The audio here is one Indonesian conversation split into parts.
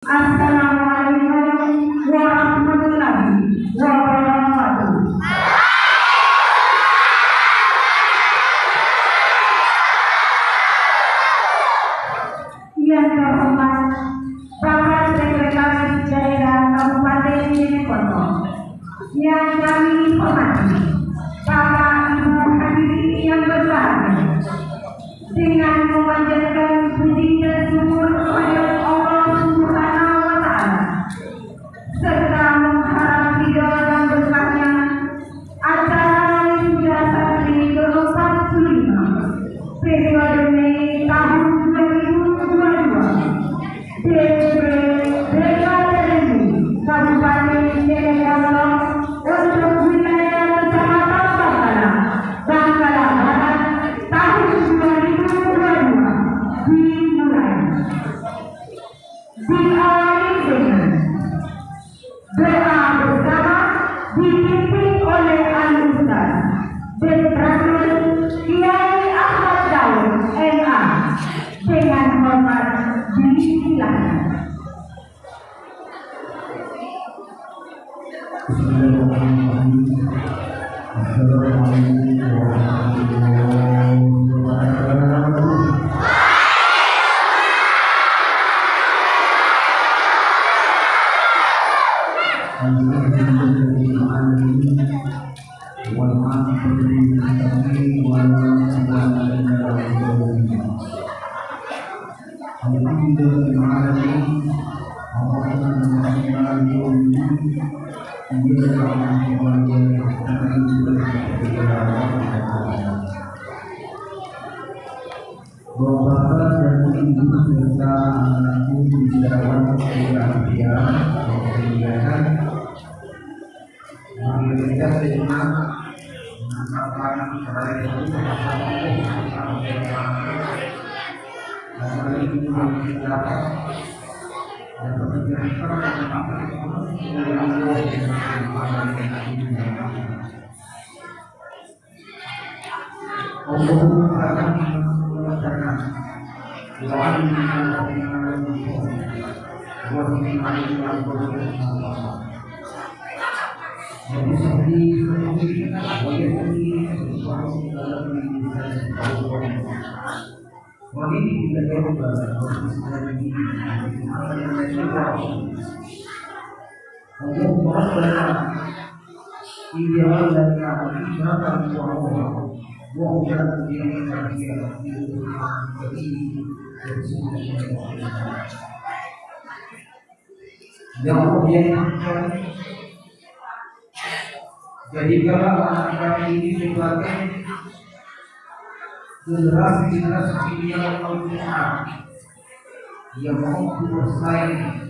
Assalamualaikum Allah akan mengatakan jadi seperti Wanita tidak jauh Allah yang yang jadi kalau anak ini sebagai generasi generasi yang Allah yang mau bersaing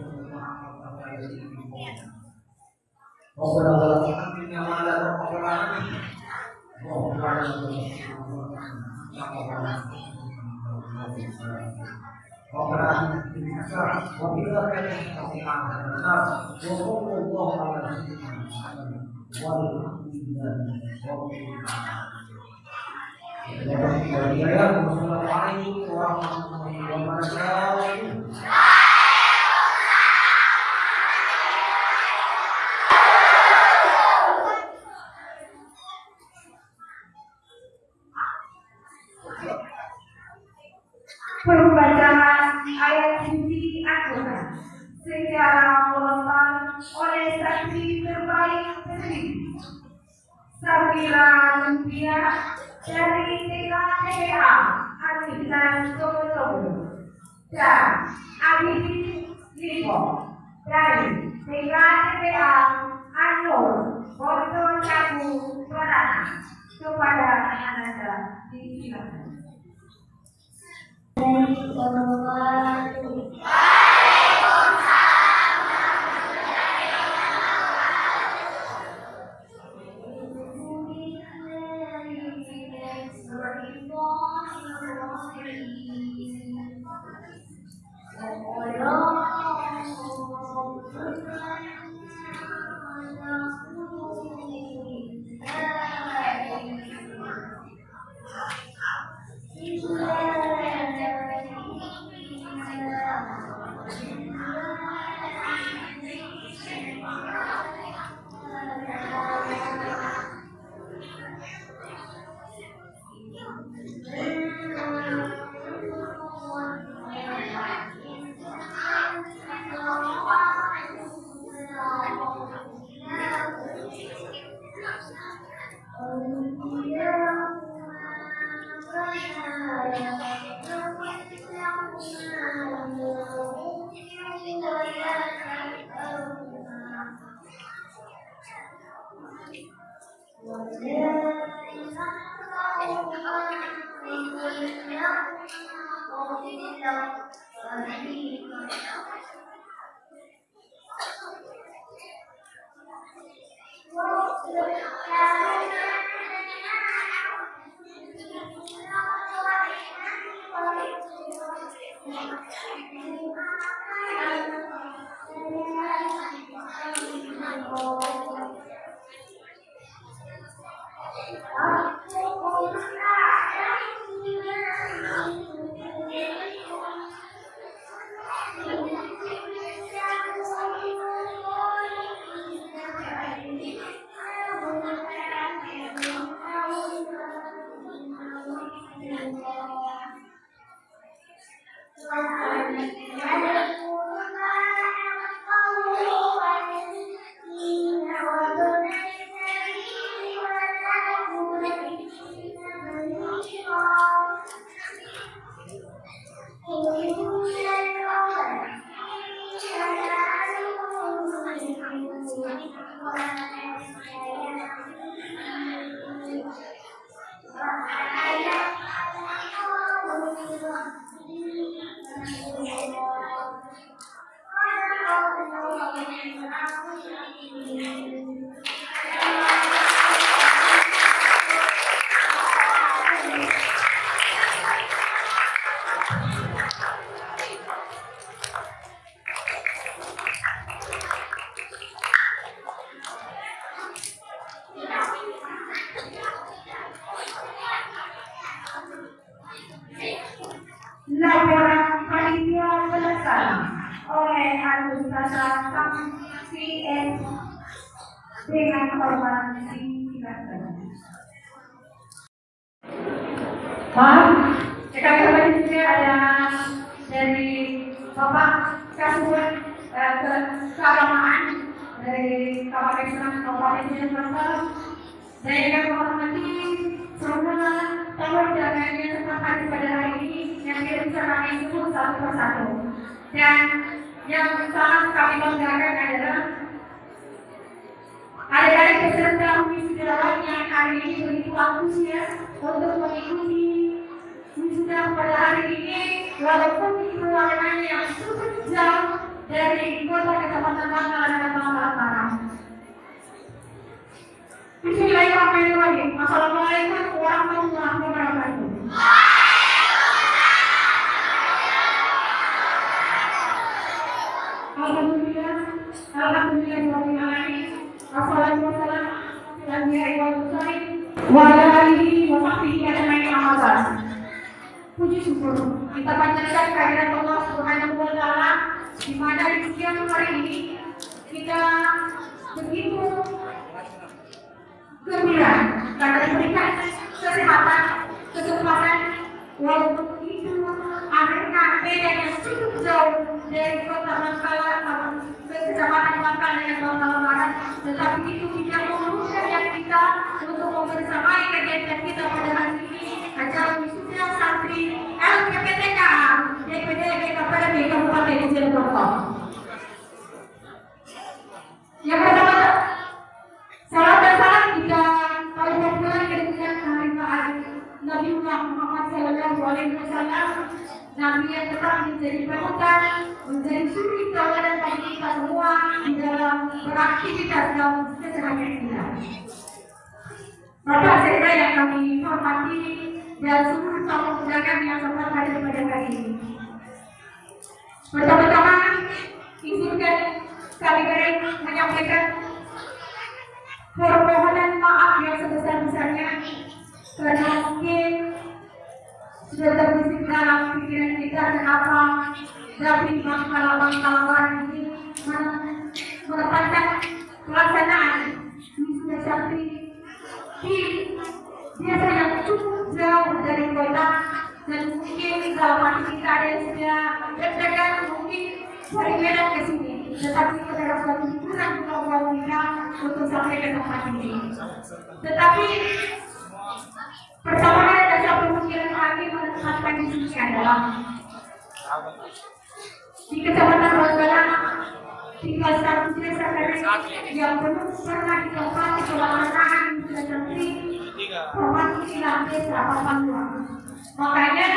ربنا ولا تحملنا ما لا طاقة لنا به واغفر ربنا وبلا وصلى الله على سيدنا محمد والحمد لله رب العالمين والسلام عليكم ورحمة الله وبركاته Sabila Lumpia dari Solo dan Anda disilakan. Waalaikumsalam. Yang Bangkalan Barat tetapi itu tidak menguruskan kita untuk membersamai kegiatan kita pada hari ini acara wisuda santri LPPTK DPD GKPD Kabupaten Cirebon. Yang pertama Salam dan salam kita berbulan kemudian keharifaan Nabiullah Muhammad Sallallahu Alaihi Wasallam Nabi yang tetap menjadi panutan, menjadi suri tauladan bagi kita semua di dalam beraktivitas dalam keseharian kita. Bapak saya yang kami hormati dan seluruh tamu undangan yang sempat hadir pada hari ini. Pertama-tama, izinkan kami garing menyampaikan permohonan maaf yang sebesar-besarnya karena mungkin sudah terbesit dalam pikiran kita kenapa David Bangkala-Bangkalawan ini menetapkan pelaksanaan wisuda santri di desa yang cukup jauh dari kota dan mungkin hati kita ada yang sudah deg-degan mungkin dari ke sini. Tetapi suatu hiburan untuk buat kita untuk sampai ke tempat ini. Tetapi dan satu pemikiran hati menetapkan sini adalah di kecamatan Bangkalan tinggal satu desa dari yang belum pernah ditempati kebangsaan sudah santri perwakilan desa Papua. Makanya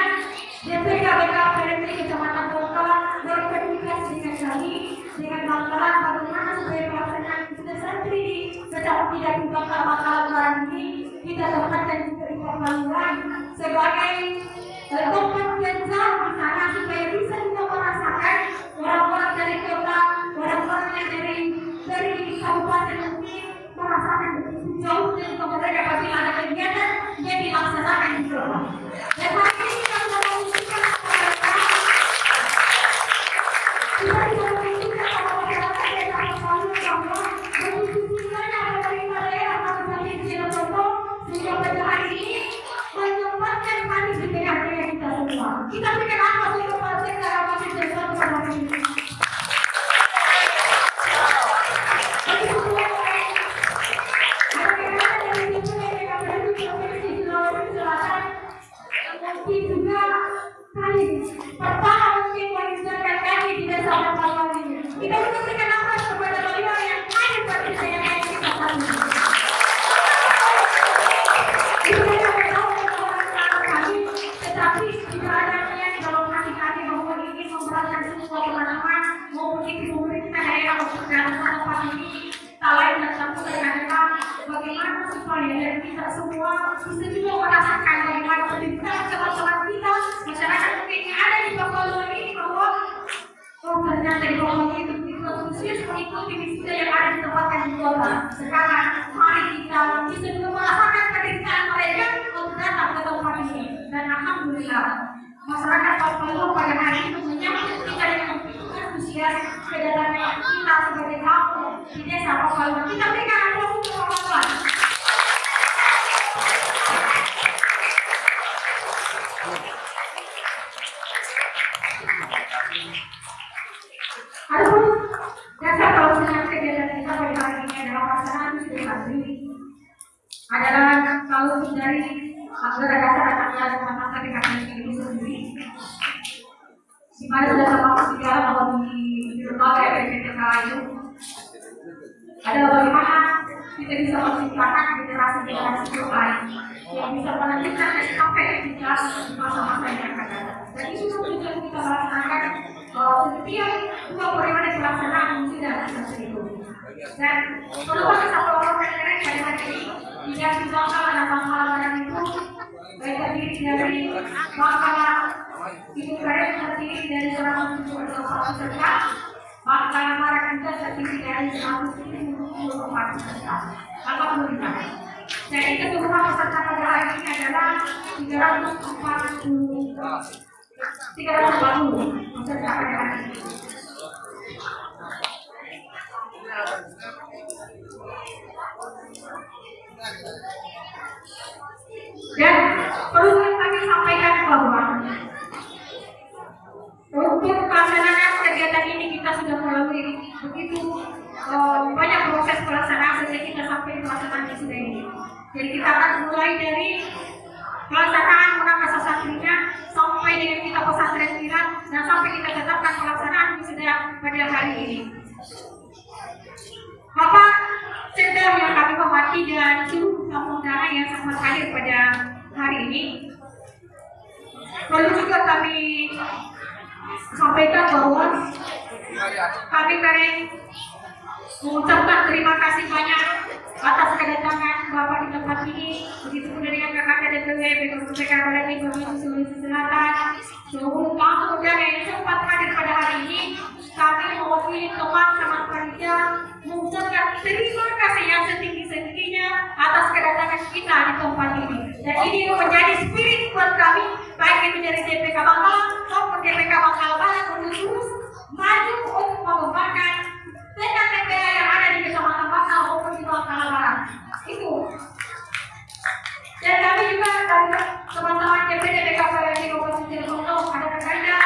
DPK BKPMD Kecamatan Bangkalan berkomunikasi dengan kami dengan banggaan bagaimana supaya pelaksanaan sudah santri ini secara tidak dibakar bakalan barang ini kita tempatkan juga di pembangunan sebagai eh, bentuk konsensa di sana supaya bisa kita merasakan orang-orang dari kota, orang-orang yang dari dari kabupaten mungkin merasakan jauh dari pemerintah dapat ada kegiatan yang dilaksanakan di kota. Dan hari dari 174 peserta. Alhamdulillah. Jadi keseluruhan peserta ini adalah 340 340 peserta pada hari ini. Dan perlu kami sampaikan bahwa untuk pelaksanaan kegiatan ini kita sudah melalui begitu eh, banyak proses pelaksanaan sehingga kita sampai pelaksanaan wisuda ini. Jadi kita akan mulai dari pelaksanaan munakasa satrinya sampai dengan kita pesantren kilat dan sampai kita tetapkan pelaksanaan wisuda pada hari ini. Bapak Sekda yang kami hormati dan seluruh tamu undangan yang sempat hadir pada hari ini. Perlu juga kami sampaikan bahwa kami keren mengucapkan terima kasih banyak atas kedatangan Bapak di tempat ini, begitu pun dengan kakak DPW, BKPK Badan Provinsi Sulawesi Selatan, seluruh tamu undangan yang sempat hadir pada hari ini, kami mewakili teman-teman panitia mengucapkan terima kasih yang setinggi-tingginya atas kedatangan kita di tempat ini. Dan ini menjadi spirit buat kami, baik itu dari DPK Bangkalan maupun DPK Bangkalan Barat untuk terus maju untuk mengembangkan TKTPA yang ada di Kecamatan Bangkal maupun di Bangkalan Barat. Itu. Dan kami juga dari teman-teman DPD BKPRD Kabupaten Cirebon ada Kanda,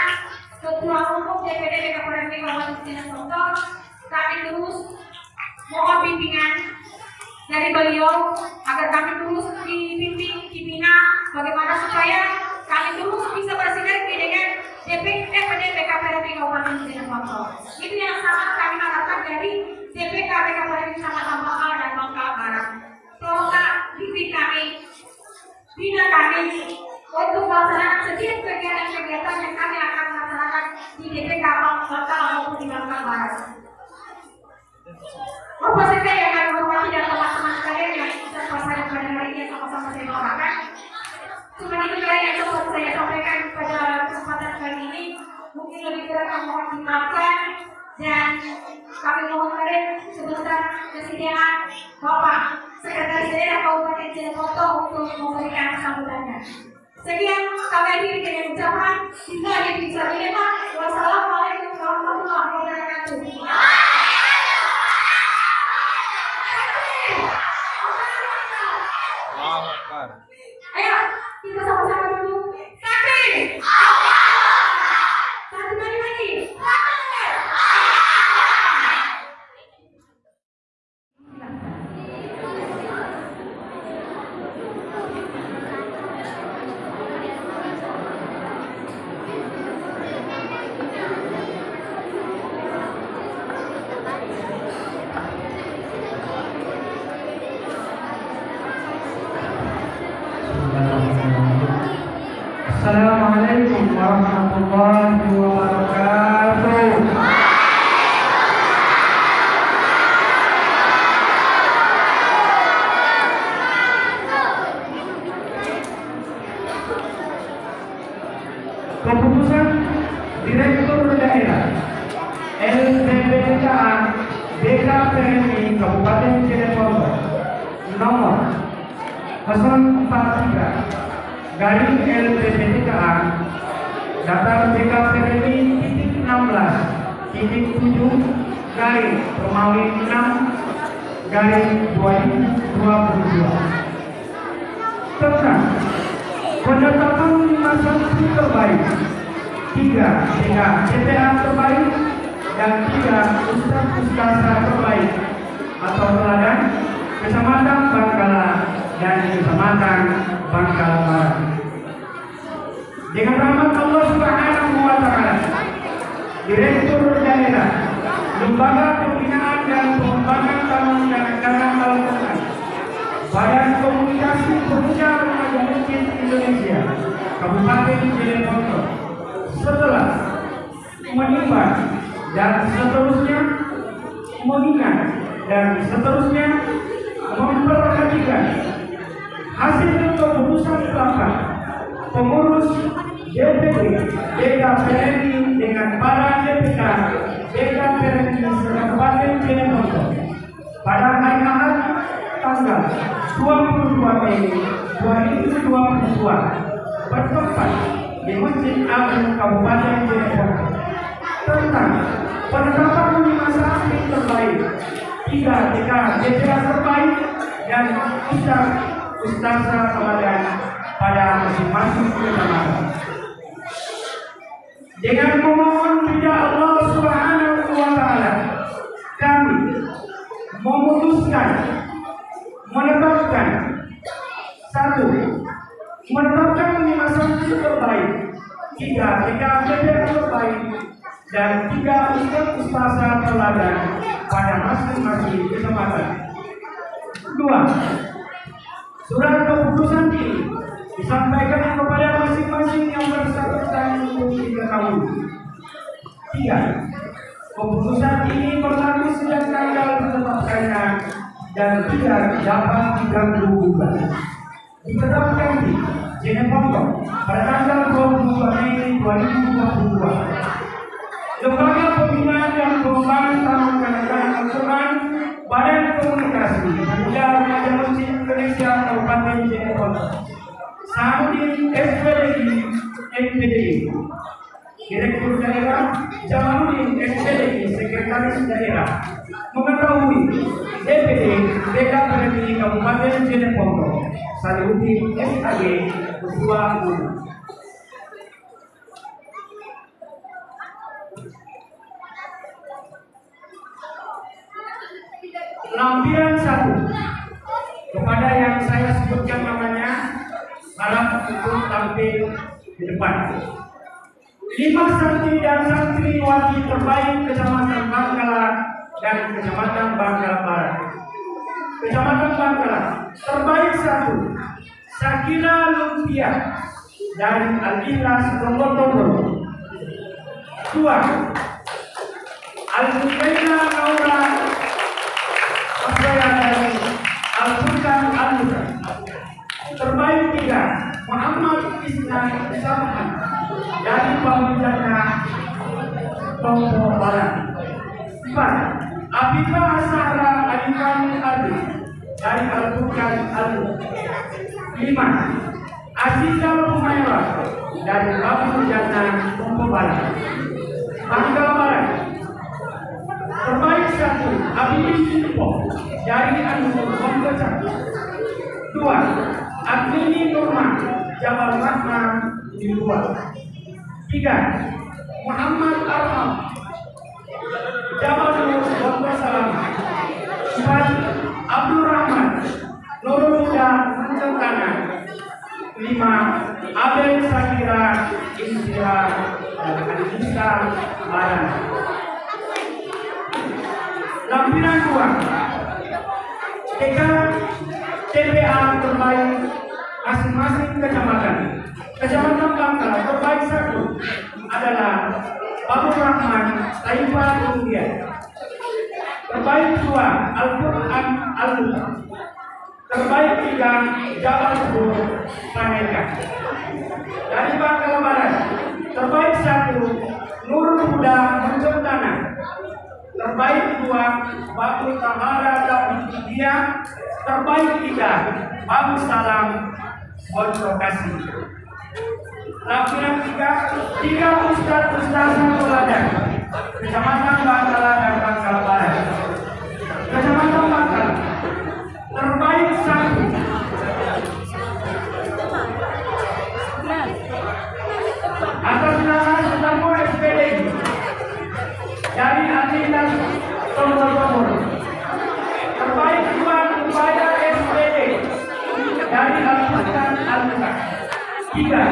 Ketua Umum DPD BKPRD Kabupaten Cirebon, kami terus mohon bimbingan dari beliau agar kami terus dibimbing, dibina bagaimana supaya kami terus bisa bersinergi dengan DPD BKPRD Kabupaten Cirebon. Itu yang sangat kami harapkan dari DPK BKPRD Kecamatan Bangkal dan Bangkal Barat. Tolonglah bimbing kami, bina kami untuk melaksanakan setiap kegiatan-kegiatan yang kami akan laksanakan di DPK Bangkal maupun di Bangkal Barat. Apa saja yang kami hormati dan teman-teman sekalian yang kita pasang pada hari ini sama-sama saya doakan. Cuma itu saja yang dapat saya sampaikan pada kesempatan kali ini. Mungkin lebih kurang kami mohon dimaafkan dan kami mohon kalian sebentar kesediaan Bapak Sekretaris Daerah Kabupaten Cirebon untuk memberikan sambutannya. Sekian kami akhiri dengan ucapan Bila bisa Wassalamualaikum warahmatullahi wabarakatuh. Kabupaten Cirebon pada hari Ahad tanggal 22 Mei 2022 bertempat di Masjid Agung Kabupaten Cirebon. Tentang penetapan lima santri terbaik tiga DPA terbaik dan ustaz ustazah teladan pada masing-masing kecamatan dengan memohon ridha Allah Subhanahu kami memutuskan menetapkan. Satu menetapkan lima santri terbaik. Tiga tiga DPR terbaik. Dan tiga ustaz ustazah teladan pada masing-masing kecamatan dua surat keputusan ini disampaikan kepada masing-masing yang bersangkutan untuk diketahui. Tiga keputusan ini berlaku sejak tanggal ditetapkannya dan tidak dapat diganggu gugat. Ditetapkan di Jeneponto pada tanggal 22 Mei 2022 Lembaga Pembinaan dan Taman Kanak-kanak Al-Quran Badan Komunikasi Pemuda Remaja Masjid Indonesia Kabupaten Cirebon Saudin SPDI MPDI Direktur Daerah Jamaluddin SPDI Sekretaris Daerah. Mengetahui DPD DKPRI Kabupaten Cirebon. Salihuddin SAG Ketua Umum lampiran satu. Kepada yang saya sebutkan namanya harap untuk tampil di depan lima santri dan santriwati terbaik kecamatan Bangkala dan kecamatan Bangkala Barat. Kecamatan Bangkala terbaik satu Sakina Lumpia dari Al-Ikhlas dua Al-Mukaina Naura dari Al-Furqan terbaik tiga Muhammad Isnan Samhan dari Tompo Barat. Empat Abidah Sahra Adikani Adi. Dari Al-Furqan Al-Musa lima Aziza Humaira dari Pamijana Tompo Barat. Bangka Barat. Terbaik satu Habibie Simpo dari Anu Pembecat dua Admini Nurman. Jabal Rahma di luar tiga. Muhammad Arham. Jabal Nur Wabba Salam empat Abdul Rahman. Nurul Huda Mencentana lima. Abel Sakira Indira dan Anissa Baran. Lampiran dua. Tiga TPA terbaik masing-masing kecamatan. Kecamatan Bangka terbaik satu adalah Babu Rahman Taifah kemudian terbaik dua Al-Quran al terbaik tiga Jabal Sur Paneka. Dari Bangka Barat terbaik satu Nurul Huda Mencentana terbaik dua Bagus Tamara David India, terbaik tiga Bagus Salam Kontrokasi. Lampiran tiga, tiga Ustadz Ustazah Teladan, Kecamatan Bangkala dan Bangkala Barat. Kecamatan Bangkala, terbaik satu atas nama Sudarmo SPD dari Adidas Tombol Tombol. Terbaik dua upaya SPD dari Al-Quran Al-Quran. Tiga,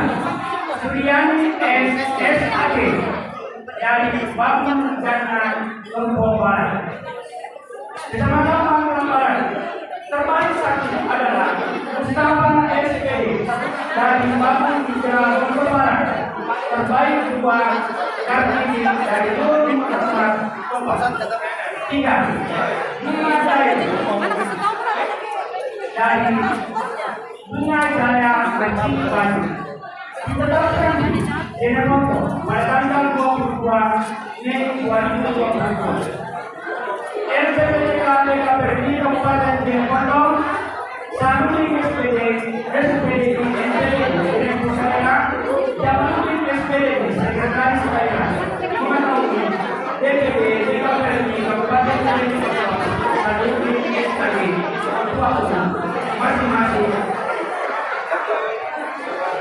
Suryani SSAG dari Bangun Jana Lombok Barat. Kecamatan Bangun Barat. Terbaik satu adalah Mustafa SPD dari Bangun Hijrah Lombok Barat. Terbaik dua Kartini dari Lombok. Tiga, Bunga dari Bunga Jaya Kecil Batu. Ditetapkan dengan nomor pada tanggal 22 Mei 2022. RPPDK PKPRI Kabupaten Jeneponto, Sanuling SPD, SPD NTD, Direktur Pusaka, Jabanuddin SPD, Sekretaris Daerah, Mengetahui, DPD DKPRI Kabupaten Jeneponto, Sanuling SKG, Ketua Umum, masing-masing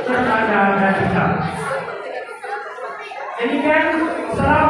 berada dan bisa. Demikian, Assalamualaikum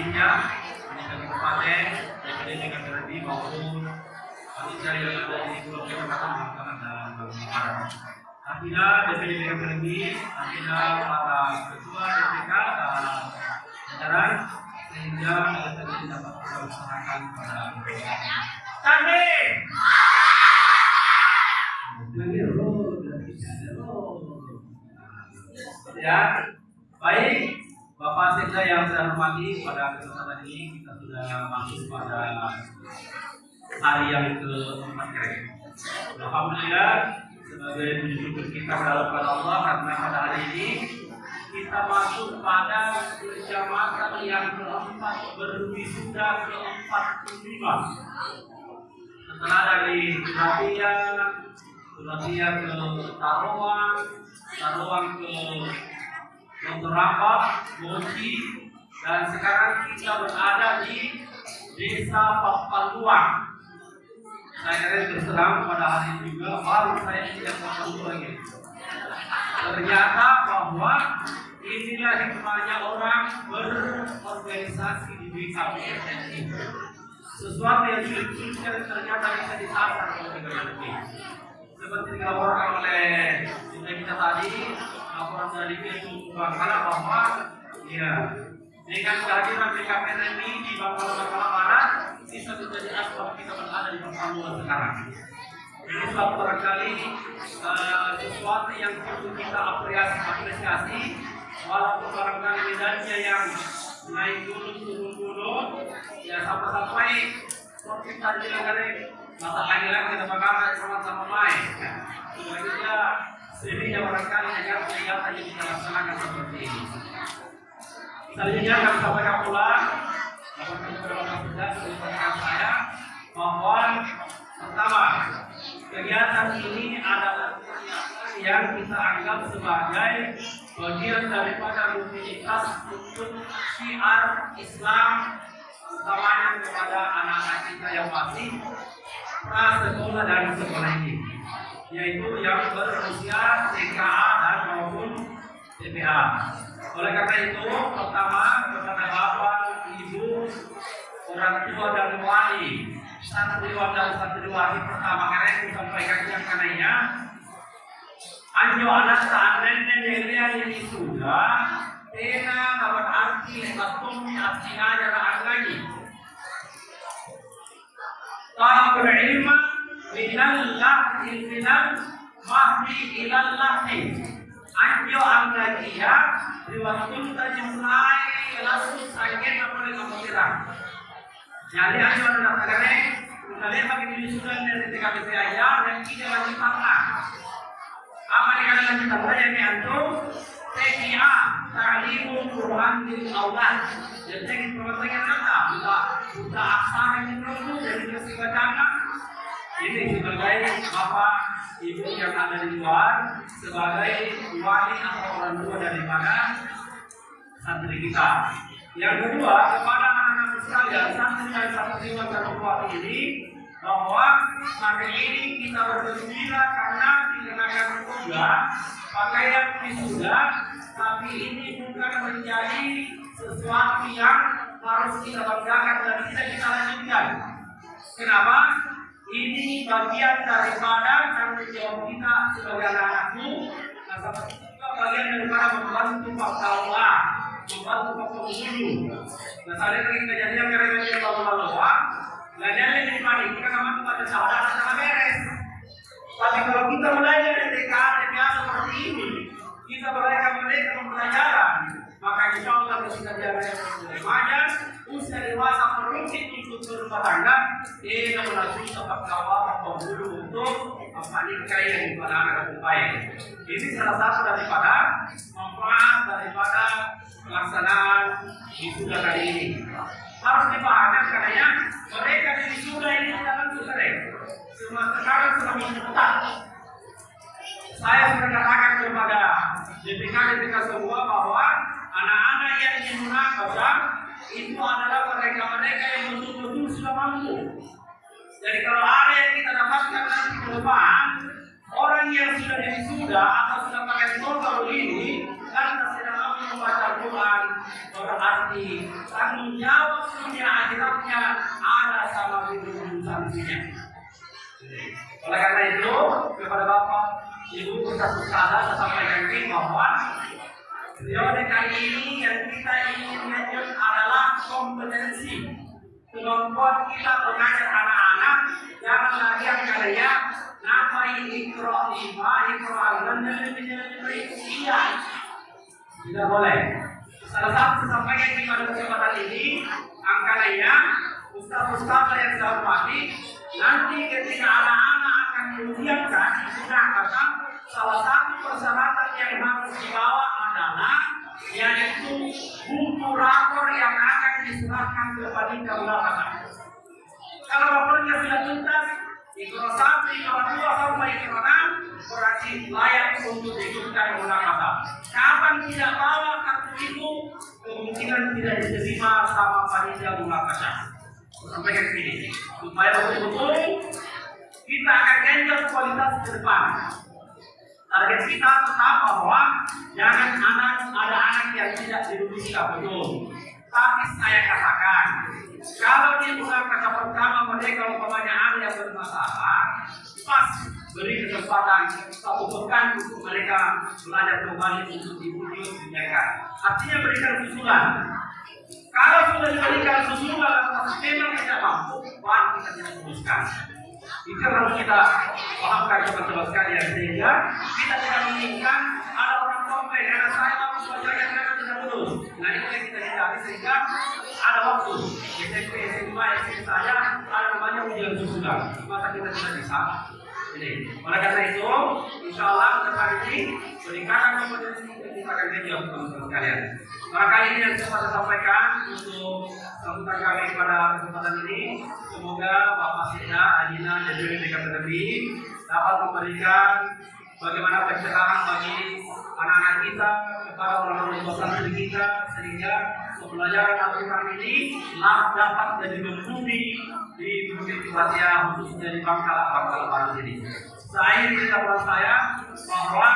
lainnya dari kabupaten DPD dengan terlebih maupun kami cari yang dari pulau kita akan dalam pengeluaran apabila DPD dengan terlebih apabila para ketua DPK eh, jajaran sehingga terjadi dapat melaksanakan pada pada kami kami pada kesempatan ini kita sudah masuk pada hari yang keempat empat Alhamdulillah sebagai wujud kita kita kepada Allah karena pada hari ini kita masuk pada kecamatan yang keempat berwisuda keempat lima. Setelah dari Nadia, Nadia ke Tarawang, Tarawang ke Dr. Rapat, dan sekarang kita berada di Desa Papaluang. Saya terus terang pada hari juga baru saya tidak tahu lagi. Ternyata bahwa inilah hikmahnya orang berorganisasi di ini. Sesuatu yang sulit-sulit ternyata bisa ini. Seperti dilaporkan oleh kita tadi, laporan dari Bangkala bahwa ya dengan BKPSN ini di Bangkala Bangkala Barat bisa menjadi asbab kita berada di Papua sekarang. Ini suatu barangkali uh, sesuatu yang perlu kita apresiasi, apresiasi walaupun barangkali medannya yang naik gunung turun gunung ya sampai-sampai seperti tadi kali mata lagi kita bakal sama-sama main. Selanjutnya sendirinya barangkali agar kegiatan yang kita laksanakan seperti ini. Selanjutnya kami sampaikan pula saya bahwa pertama kegiatan ini adalah yang kita anggap sebagai bagian daripada rutinitas untuk syiar Islam utamanya kepada anak-anak kita yang masih prasekolah dan sekolah ini yaitu yang berusia TKA dan maupun TPA. Oleh karena itu, pertama kepada Bapak, Ibu, orang tua dan wali santriwan dan santriwati pertama kali saya sampaikan yang kananya Anjo anak seandainya dia ini sudah Tena dapat arti Atumi artinya adalah lagi Talabul ilma Minal lahil minal Mahdi ilal Anjo anggajiya Riwatun tajumlai Langsung sakit apa dengan kemudian jadi aja orang daftarnya, kalian pakai diusulkan dari TKP saya dan kita lanjut apa? Apa yang kalian lanjut apa yang antum? TKA, Ta'limul Quran bil Aulad. Jadi permasalahan apa? Buka, buka aksara yang dulu dari kasih bacaan. Ini sebagai bapak ibu yang ada di luar, sebagai wali atau orang tua daripada santri kita. Yang kedua, kepada anak-anak sekalian, santri dan santri dan kuat ini, bahwa hari ini kita bergembira karena dikenakan juga pakaian wisuda, tapi ini bukan menjadi sesuatu yang harus kita banggakan dan tidak kita lanjutkan. Kenapa? Ini bagian daripada tanggung jawab kita sebagai anak-anakmu, nah, seperti juga bagian daripada membantu Pak Allah membantu penghulu. Nah, saya lagi kejadian karena dia bawa bawa, nah dia yang di mana kita sama kepada saudara sama beres. Tapi kalau kita mulai dari TK, TPA seperti ini, kita mulai mereka pembelajaran, maka insya Allah ketika dia remaja, usia dewasa merujuk untuk berumah tangga, dia melalui tempat kawal penghulu untuk menikah yang kepada anak baik. Ini salah satu daripada manfaat daripada pelaksanaan wisuda kali ini. Harus dipahami karena mereka di wisuda ini langsung selesai. Semua sekarang sudah mencetak. Saya sudah katakan kepada DPK DPK semua bahwa anak-anak yang ingin munakabah itu adalah mereka-mereka yang betul-betul sudah mampu. Jadi kalau ada yang kita dapatkan nanti ke depan, orang yang sudah wisuda atau sudah pakai baru ini, karena tidak mampu membaca Quran, berarti tanggung jawab dunia akhiratnya ada sama dengan sanksinya. Oleh karena itu, kepada Bapak, Ibu, saya sampaikan ini bahwa periode kali ini yang kita ingin lanjut adalah kompetensi. Kemampuan kita mengajar anak-anak jangan lagi yang kalian nama ini ikro lima ikro alam dan iya tidak boleh. Salah satu sampaikan di pada kesempatan ini angkanya ustaz-ustaz yang saya hormati nanti ketika anak-anak akan diujiankan sudah kata salah satu persyaratan yang harus dibawa adalah yaitu buku rapor yang akan diserahkan ke panitia ulama. Kalau lapornya sudah tuntas, ikro satu, ikro dua sampai ikro enam berarti layak untuk diikutkan munakadah. Kapan tidak bawa kartu itu, kemungkinan tidak diterima sama panitia munakadah. Sampai ke sini, supaya betul-betul kita akan genjot kualitas ke depan. Target kita tetap bahwa jangan anak ada anak yang tidak dirumuskan betul. Tapi saya katakan, kalau di bulan kata pertama mereka umpamanya ada yang bermasalah, pas beri kesempatan satu pekan untuk mereka belajar kembali untuk dibujuk mereka. Artinya berikan susulan. Kalau sudah diberikan susulan, memang tidak mampu, baru kita teruskan. Itu harus kita pahamkan teman-teman sekalian sehingga kita tidak menginginkan ada orang komplain karena saya mau belajar mereka tidak lulus. Nah itu yang kita hindari sehingga ada waktu SMP SMA SMP saya ada namanya ujian susulan masa kita tidak bisa. Jadi, oleh karena itu, insya Allah depan ini peningkatan kompetensi kita akan menjawab teman-teman sekalian. Barangkali ini yang saya sampaikan untuk sambutan kami pada kesempatan ini. Semoga Bapak Sina, Adina, dan juga Akademi dapat memberikan bagaimana pencerahan bagi anak-anak kita, kepada orang-orang santri kita, sehingga pembelajaran Al-Quran ini dapat jadi memenuhi di Bukit Tibatia khususnya di Bangkala Bangkala Baru ini saya di dalam saya bahwa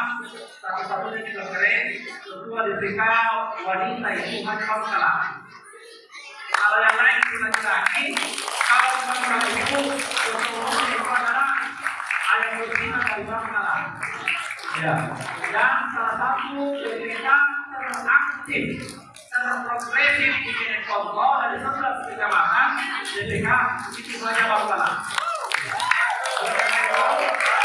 satu-satunya kita keren kedua diberikan wanita itu hanya masalah kalau yang lain kita laki kalau bukan orang itu sesuatu itu adalah ada kelebihan dari kalah. ya dan salah satu cerita teraktif terprogresif di sini kontrol dari sebelas kecamatan jadi kita itu hanya masalah Thank you.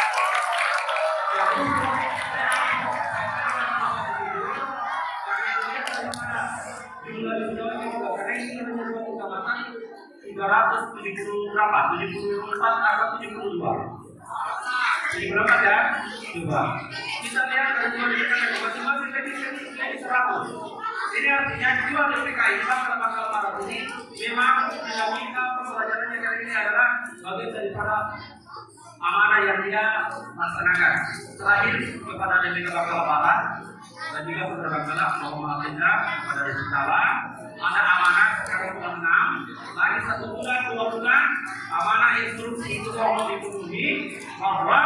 374 atau 72 jadi berapa ya? 2 kita lihat dari 2 dikali 2 sampai jadi 100 ini artinya dua PPKI Islam terpaksa para ini memang dinamika pembelajarannya kali ini adalah bagian daripada amanah yang dia laksanakan. Terakhir kepada DPK bakal para dan juga kepada Bangkala Muhammad Indra pada Risala ada amanah sekarang bulan enam. Lagi satu bulan dua bulan amanah instruksi itu mohon dipenuhi bahwa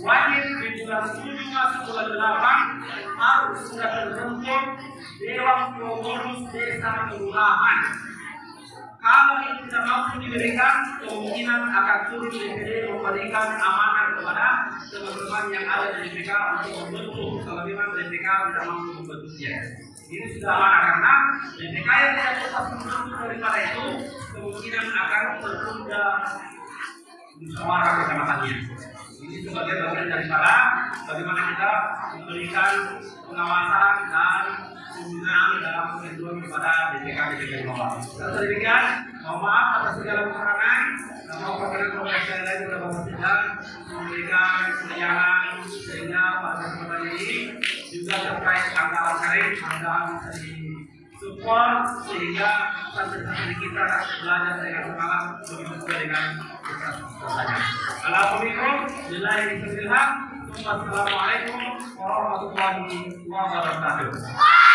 wajib di bulan tujuh masuk bulan delapan harus sudah terbentuk dewan pengurus desa kelurahan kalau ini tidak mampu diberikan, kemungkinan akan sulit DPD memberikan amanah kepada teman-teman yang ada di DPK untuk membentuk kalau memang DPK tidak mampu membentuknya. Ini sudah amanah karena DPK yang tidak tetap membentuk daripada itu kemungkinan akan tertunda musyawarah kecamatannya. Ini sebagai bagian daripada bagaimana kita memberikan pengawasan dan dalam penghitungan kepada DPK DPK bawah. Dan demikian, mohon maaf atas segala kekurangan. Nama perkenan profesional lain sudah tidak memberikan penyaran sehingga pada kesempatan ini juga terkait anggaran mudah bisa di support sehingga santri-santri kita belajar dengan semangat juga dengan kesaksian. Alhamdulillah, billahi bismillah. Wassalamualaikum warahmatullahi wabarakatuh.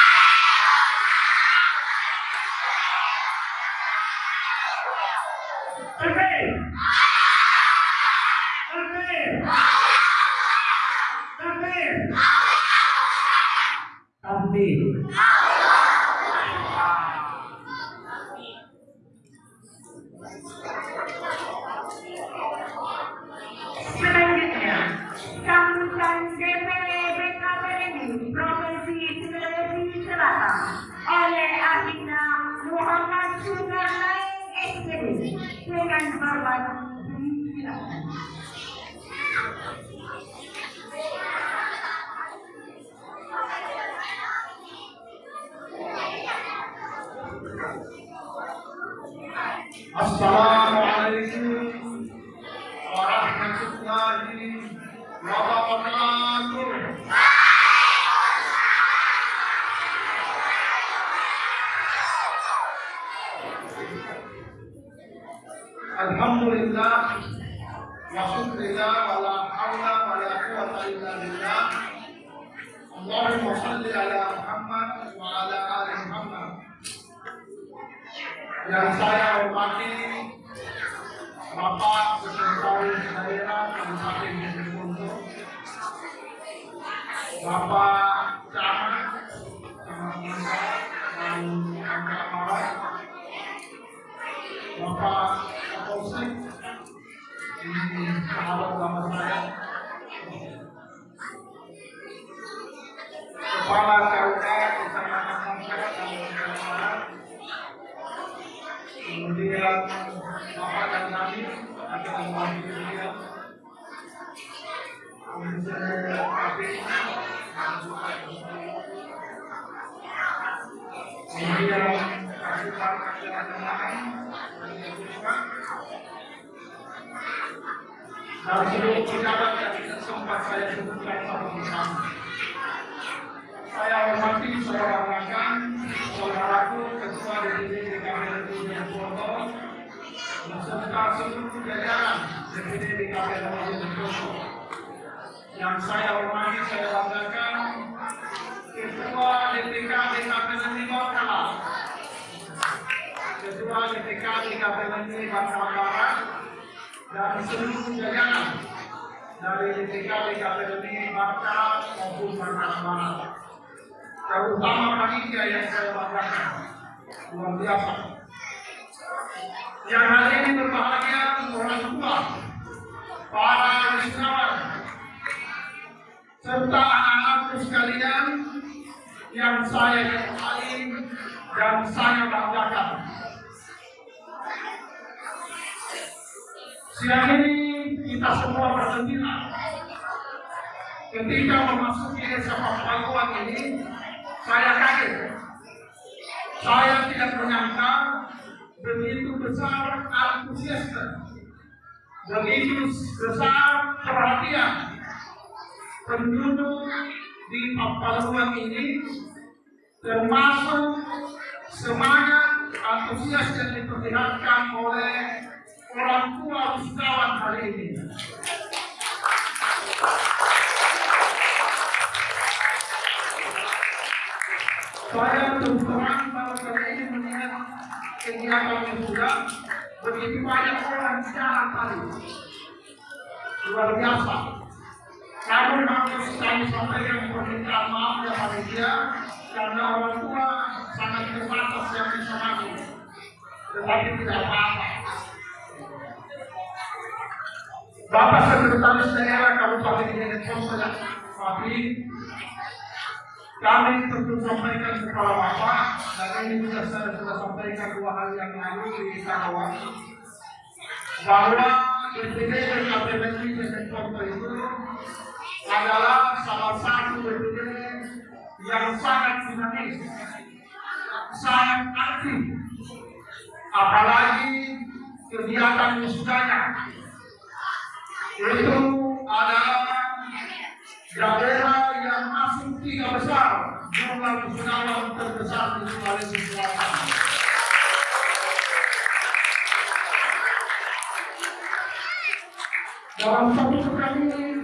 Saya sebutkan satu persatu. Saya hormati saudara Rakan, saudaraku Ketua DPD DKP Kabupaten Foto, beserta seluruh jajaran DPD DKP Foto. Yang saya hormati, saya banggakan Ketua DPK DKP Lima Kalah, Ketua DPK DKP Bangka Barat, dan seluruh jajaran dari DPK DKP Bangka maupun Bangka Barat terutama panitia yang saya banggakan. Luar biasa. Yang hari ini berbahagia orang tua para wisatawan serta anak-anakku sekalian yang saya cintai dan saya banggakan siang ini kita semua bergembira ketika memasuki desa Pakuan ini saya kaget. Saya tidak menyangka begitu besar antusias, begitu besar perhatian penduduk di Papaluan ini, termasuk semangat antusias yang diperlihatkan oleh orang tua wisatawan hari ini. Saya terang bahwa kali ini melihat kegiatan yang sudah begitu banyak orang di jalan tadi. Luar biasa. Namun harus kami sampaikan permintaan maaf ya panitia karena orang tua sangat terbatas yang bisa masuk. Tetapi tidak apa-apa. Bapak Sekretaris Daerah Kabupaten Jeneponto Tapi kami tentu sampaikan kepada Bapak dan ini juga saya sudah sampaikan dua hal yang lalu di Karawang bahwa DPD dan KPPI Jeneponto itu adalah salah satu DPD yang sangat dinamis, sangat aktif, apalagi kegiatan wisudanya itu adalah daerah yang masuk tiga besar jumlah wisatawan terbesar di Sulawesi Selatan. Dalam satu pekan ini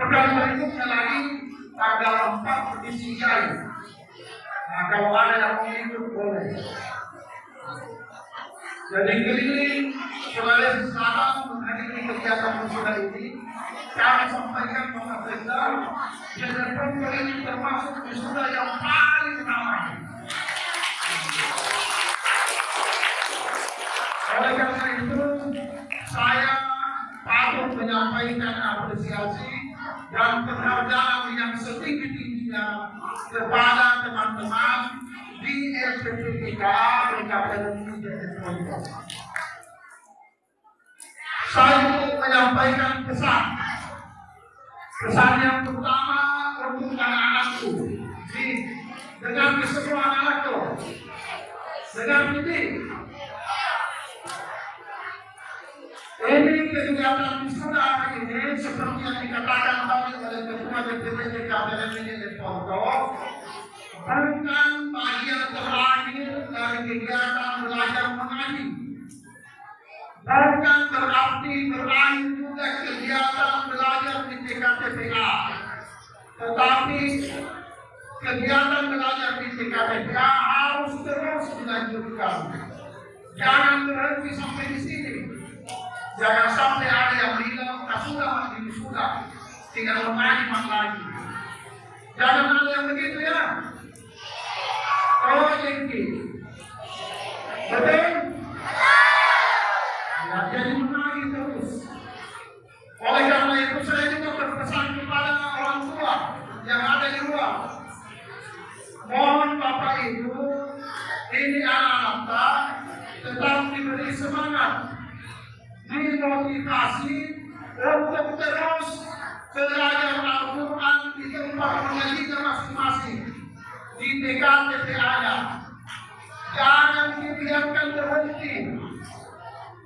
Pekan berikutnya lagi tanggal 4 di Singai. Nah kalau ada yang mau ikut boleh. Jadi keliling Sulawesi Selatan menghadiri kegiatan musibah ini, kami sampaikan Bapak Presiden, Jeneponto ini termasuk wisuda yang paling ramai. Oleh karena itu, saya patut menyampaikan apresiasi dan penghargaan yang setinggi-tingginya kepada teman-teman di LPPTK PKPLI dan Saya menyampaikan pesan. Pesan yang pertama untuk anak-anakku. Dengan kesemua anakku. Dengan ini. Ini kegiatan wisuda ini seperti yang dikatakan tadi oleh Ketua DPD DKPM ini Foto bukan bagian terakhir dari kegiatan belajar mengaji. Bukan berarti berakhir juga kegiatan belajar di TKTPA. Tetapi kegiatan belajar di TKTPA harus terus dilanjutkan. Jangan berhenti sampai di sini. Jangan sampai ada yang bilang, ah sudah, ini sudah. Tinggal mengaji lagi. Jangan ada yang begitu ya. Oh, ini. Betul? Ya, jadi menagih terus. Oleh karena itu saya juga berpesan kepada orang tua yang ada di luar. Mohon Bapak Ibu, ini anak-anak tetap diberi semangat, dimotivasi untuk terus belajar Al-Quran di tempat mengajinya masing-masing di TKTPA-nya. Jangan dibiarkan berhenti.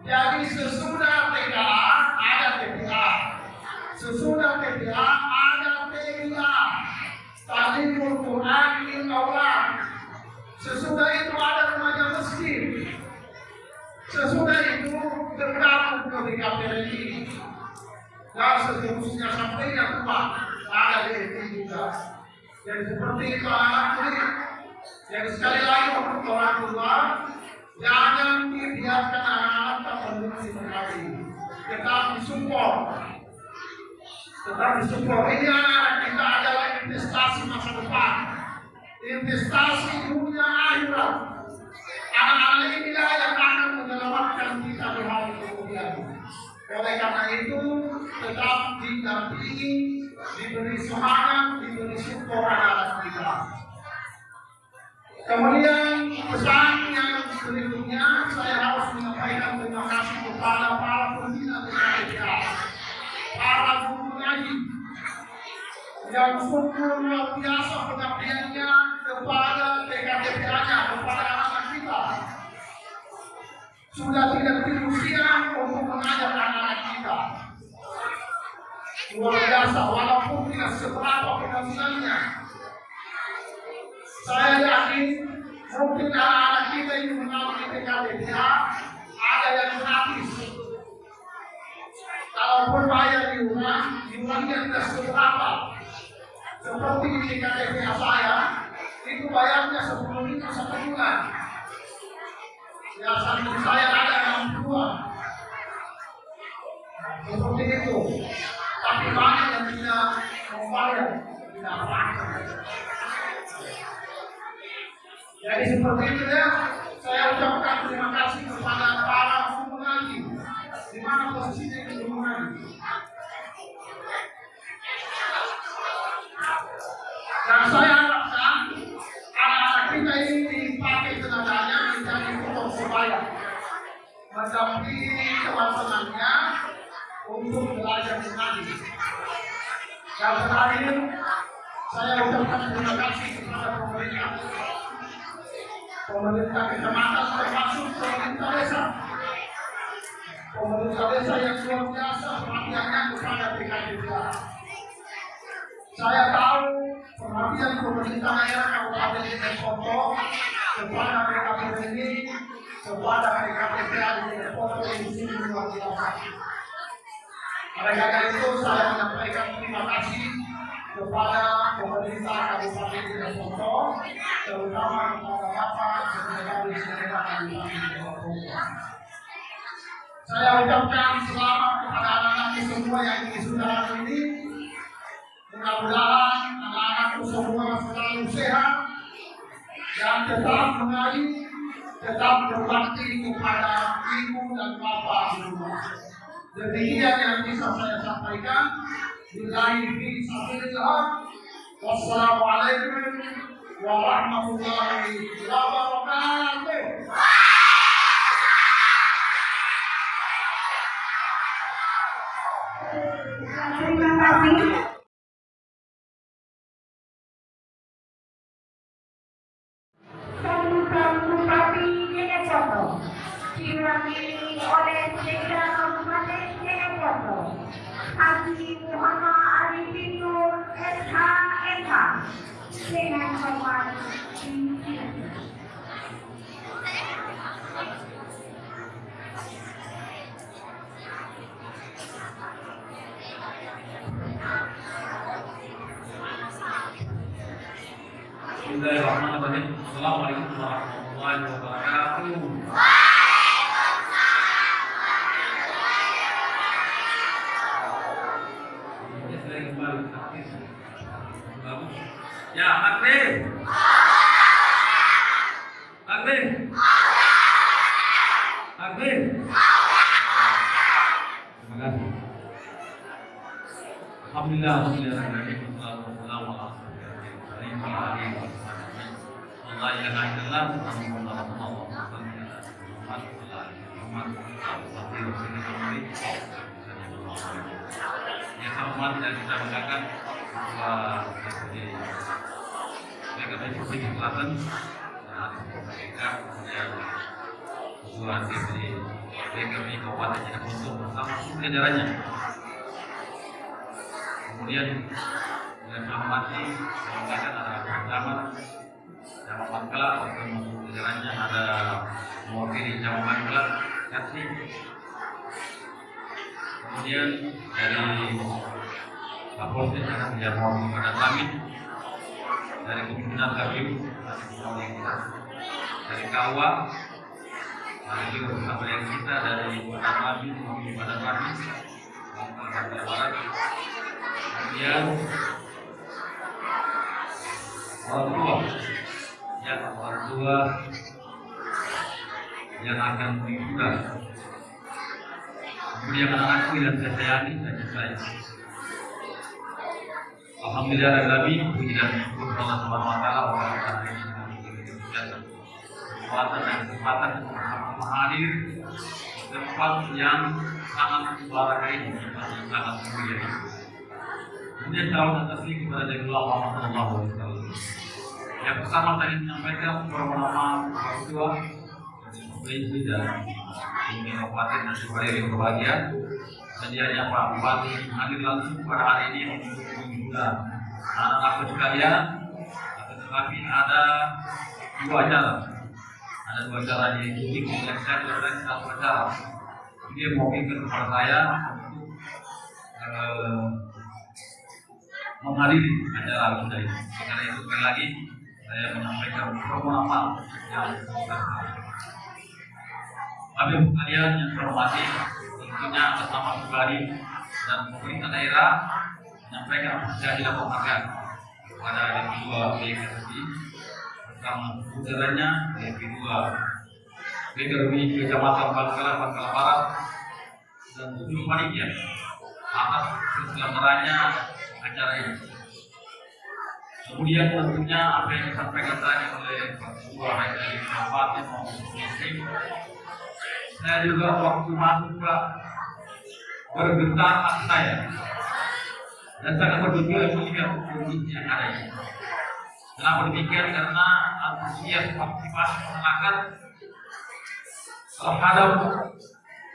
Jadi sesudah TKA ada TPA. Sesudah TPA ada TPA. Talimul Quran. Sesudah itu ada remaja miskin. Sesudah itu tergabung ke BKPRI. Dan seterusnya sampai yang tua ada di juga. Jadi seperti itu anak kulit. Jadi sekali lagi untuk orang tua, jangan dibiarkan anak-anak mendukung sekali. Tetap disupport. Tetap disupport. Ini anak-anak kita adalah investasi masa depan. Investasi dunia akhirat. Anak-anak yang akan menyelamatkan kita di. Oleh karena itu, tetap didampingi, diberi semangat, diberi support anak-anak kita. Kemudian pesan yang berikutnya saya harus menyampaikan terima kasih kepada para pembina TKPA, para guru ngaji yang luar biasa pengabdiannya kepada TKPA-nya, kepada anak-anak kita. Sudah tidak siang untuk mengajar anak-anak kita. Luar biasa, walaupun tidak seberapa penghasilannya, saya yakin mungkin anak-anak kita ini melalui TKPA ada yang gratis. Kalaupun bayar di rumah, di rumahnya tidak seberapa. Seperti di TKPA saya, itu bayarnya sepuluh ribu satu bulan. Ya sambil saya ada yang dua. Seperti itu. Tapi banyak yang tidak membayar, tidak pakai. Jadi seperti itu ya, saya ucapkan terima kasih kepada para guru ngaji. Di mana posisinya pemerintah kecamatan termasuk pemerintah desa. Pemerintah desa yang luar biasa perhatiannya kepada PKDPA. Saya tahu perhatian pemerintah daerah Kabupaten Jeneponto kepada PKPP ini, kepada PKPPA di Jeneponto di sini luar biasa. Karena itu saya menyampaikan terima kasih kepada pemerintah Kabupaten Jeneponto, terutama kepada Bapak Sekretaris Daerah Kabupaten Jeneponto. Saya ucapkan selamat kepada anak-anakku semua yang di saudara ini. Mudah-mudahan anak-anakku semua selalu sehat dan tetap mengaji, tetap berbakti kepada ibu dan bapak rumah. Demikian yang bisa saya sampaikan. Billahi fi sabilillah. Wassalamualaikum warahmatullahi wabarakatuh. Terima kasih. 现在把那个东西拉过来，拉过来，拉过来。Yang pada kami dari pimpinan KPU dari Kawa bersama yang kita dari Kota Kami pada kami Jawa Barat kemudian orang tua yang orang yang akan. Kemudian anak-anakku yang dan saya. Alhamdulillah Rabbil syukur Allah Subhanahu wa taala ini kesempatan dan kesempatan untuk bersama hadir di tempat yang sangat mubarak ini, tempat yang sangat mulia ini. Kemudian salawat dan taslim kepada alaihi wasallam. Yang pertama tadi menyampaikan orang tua Provinsi dan Kabupaten dan Supaya yang berbahagia Sedianya Pak Bupati hadir langsung pada hari ini untuk mengundang anak-anakku sekalian Akan tetapi ada dua acara Ada dua acara diikuti kemudian saya selesai satu acara Dia mewakilkan kepada saya untuk eh, menghadiri acara kita ini. Karena itu sekali lagi saya menyampaikan permohonan maaf yang. Habib kalian yang terhormati tentunya atas nama pribadi dan pemerintah daerah menyampaikan apresiasi dan penghargaan kepada yang kedua BKSI bersama putranya yang kedua BKRW Kecamatan Bangkala Bangkala Barat dan seluruh panitia atas keselamatannya acara ini. Kemudian tentunya apa yang disampaikan tadi oleh Ketua dari Kabupaten maupun Muslim, saya juga waktu masuk Pak bergetar saya dan sangat bergembira melihat kondisi yang ada ini. Kenapa demikian? Karena antusias partisipasi masyarakat terhadap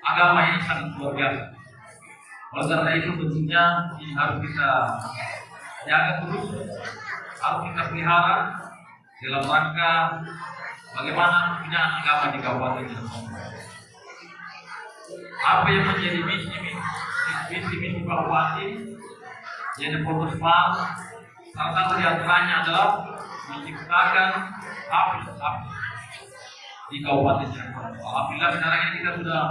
agama ini sangat luar biasa. Oleh karena itu tentunya ini harus kita jaga terus, harus kita pelihara dalam rangka bagaimana punya agama di Kabupaten Cirebon. Apa yang menjadi misi misi misi, misi Pak Bupati yang fokus mal salah satu di antaranya adalah menciptakan habis-habis di Kabupaten Cirebon. Alhamdulillah sekarang ini kita sudah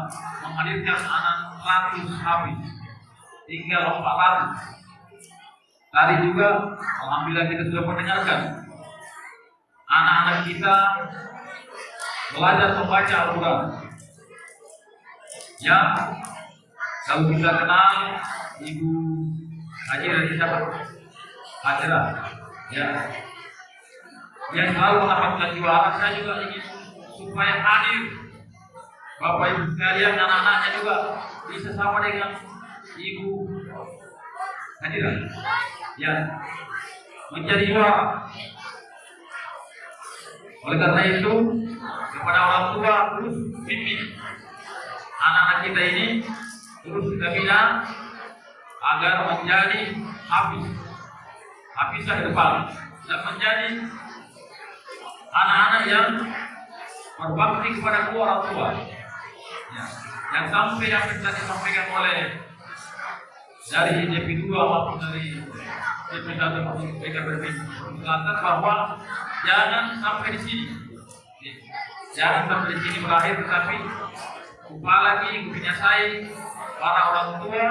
menghadirkan anak ratus habis tinggal empat ratus. Tadi juga Alhamdulillah kita sudah mendengarkan anak-anak kita belajar membaca Al-Quran. Ya, kalau kita kenal Ibu Haji dari siapa? Hajra. Ya. yang selalu mendapatkan juara saya juga ingin supaya hadir Bapak Ibu sekalian dan anak-anaknya juga bisa sama dengan Ibu hadiran ya menjadi juara oleh karena itu kepada orang tua terus bimbing anak-anak kita ini terus kita bina agar menjadi habis habis depan. Dan menjadi anak-anak yang berbakti kepada kedua orang tua. Ya. yang sampai yang telah disampaikan oleh dari DP2 maupun dari DP1 maupun PKB Selatan bahwa jangan sampai di sini. Jangan sampai di sini berakhir tetapi upah lagi punya saya para orang tua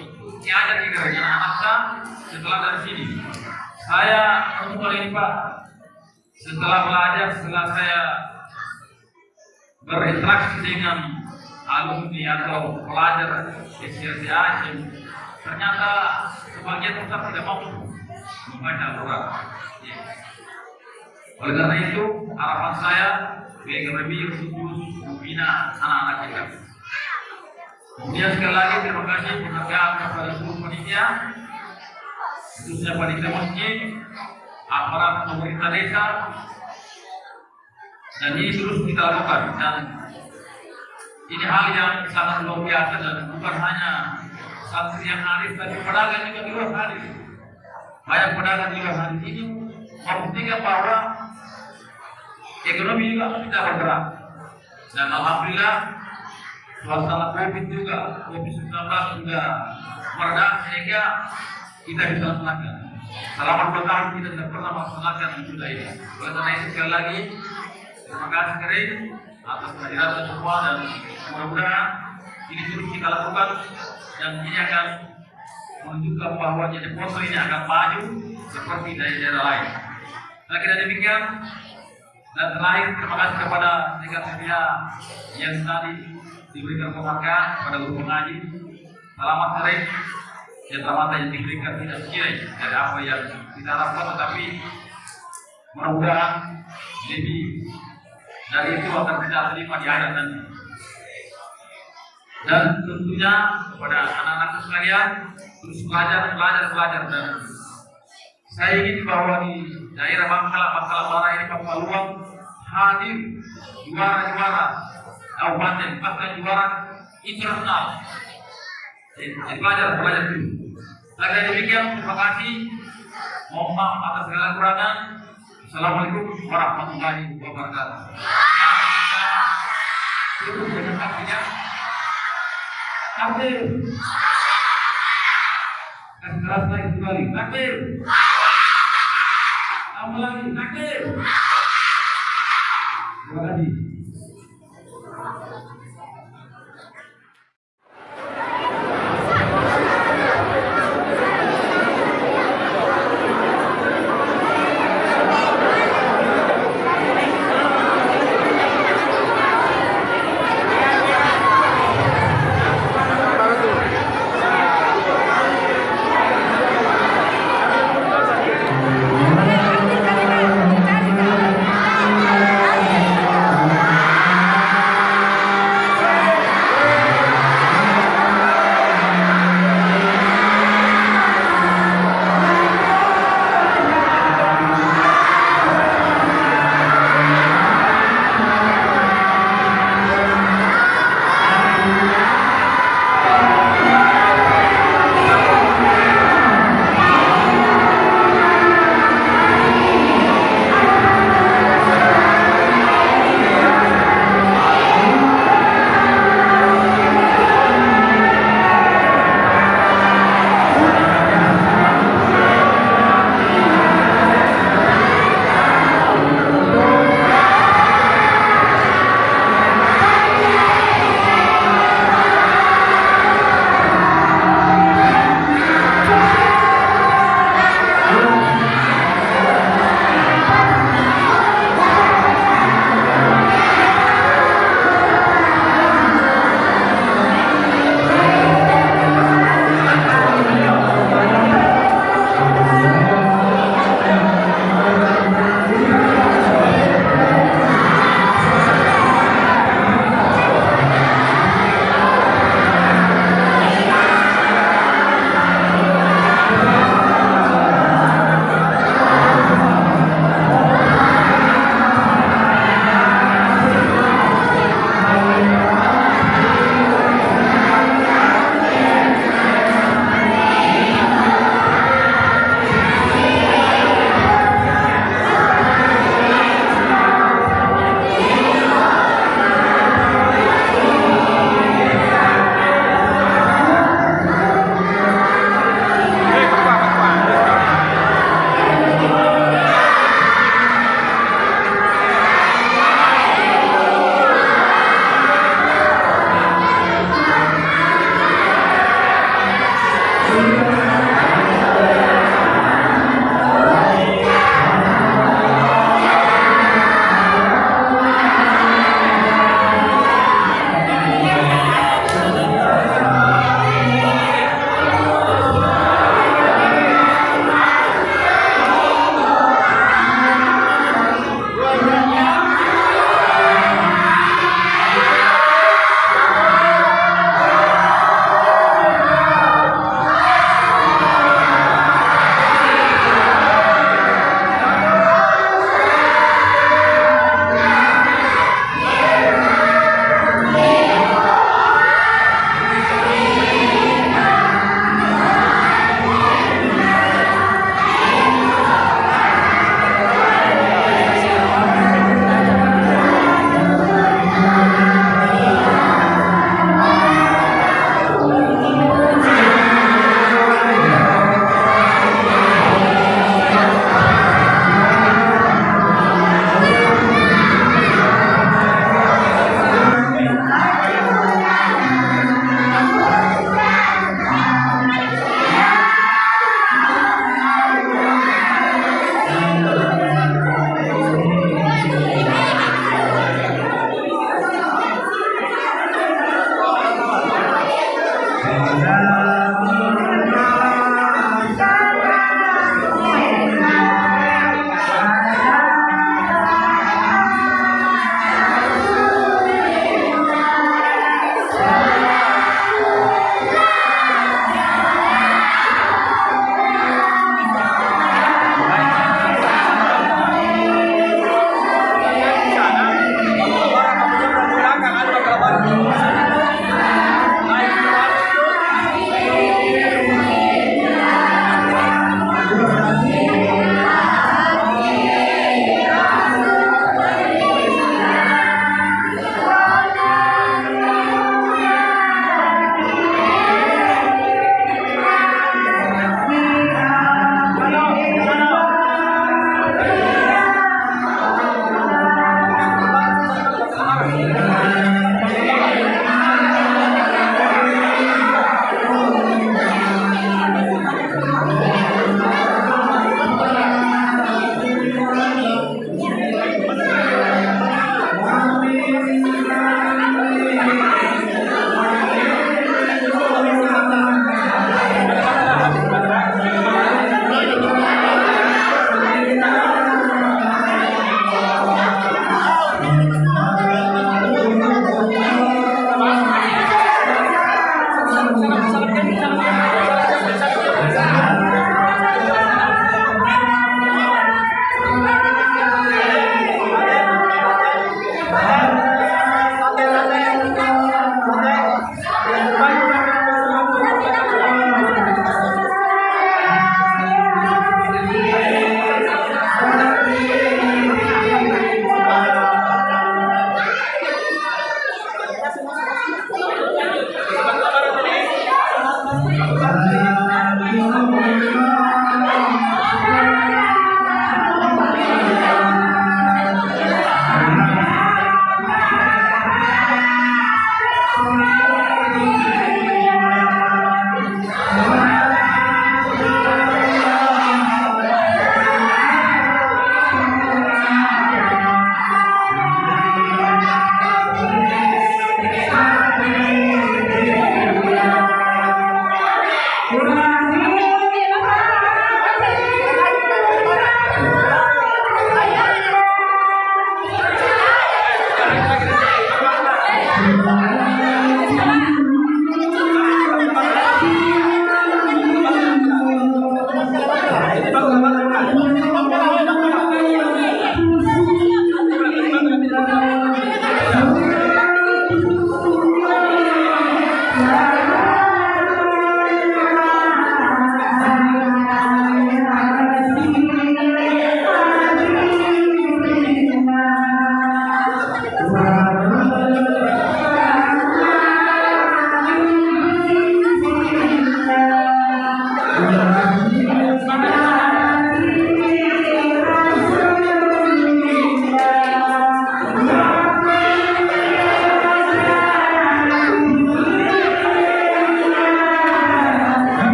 itu ada di gereja anak setelah dari sini. Saya ini Pak. Setelah belajar setelah saya berinteraksi dengan alumni atau pelajar SRC Asim ternyata sebagian tetap tidak mampu membaca Al-Quran. Ya. Oleh karena itu harapan saya BKRB khusus membina anak-anak kita. Kemudian sekali lagi terima kasih penghargaan kepada seluruh panitia khususnya panitia masjid aparat pemerintah desa dan ini terus kita lakukan. Dan ini hal yang sangat luar biasa dan bukan hanya santri yang arif tapi pedagang juga luar arif banyak pedagang luar arif ini membuktikan bahwa ekonomi juga tidak bergerak dan alhamdulillah suasana covid juga covid 19 sudah mereda sehingga kita bisa laksanakan selama dua kita tidak pernah melaksanakan sudah ini. Oleh karena itu sekali lagi terima kasih kering atas kehadiran semua dan mudah-mudahan ini terus kita lakukan dan ini akan menunjukkan bahwa jadi poso ini akan maju seperti daerah-daerah lain. Nah kira demikian dan terakhir terima kasih kepada media yang tadi diberikan penghargaan pada guru pengaji. Selamat sore yang termata yang diberikan tidak sekiranya dari apa yang kita harapkan tetapi mudah-mudahan lebih dari itu akan kita terima di akhirat nanti. Dan tentunya kepada anak-anak sekalian terus belajar, belajar, belajar dan saya ingin bahwa di daerah Bangkala, Bangkala Barat ini Papua Luang hadir juara-juara kabupaten bahkan juara internasional. Jadi belajar, belajar dulu. Lagi demikian, terima kasih. Mohon maaf atas segala kekurangan. Assalamualaikum warahmatullahi wabarakatuh. Cukup dengan kakinya. Takbir. Kasih keras lagi kembali. Takbir. Tambah lagi. Takbir.